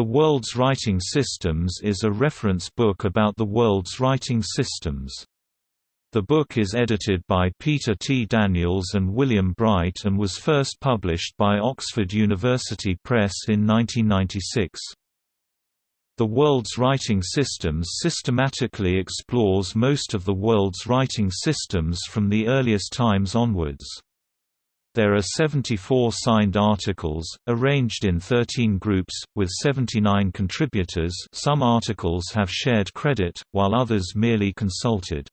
The World's Writing Systems is a reference book about the world's writing systems. The book is edited by Peter T. Daniels and William Bright and was first published by Oxford University Press in 1996. The World's Writing Systems systematically explores most of the world's writing systems from the earliest times onwards. There are 74 signed articles, arranged in 13 groups, with 79 contributors some articles have shared credit, while others merely consulted.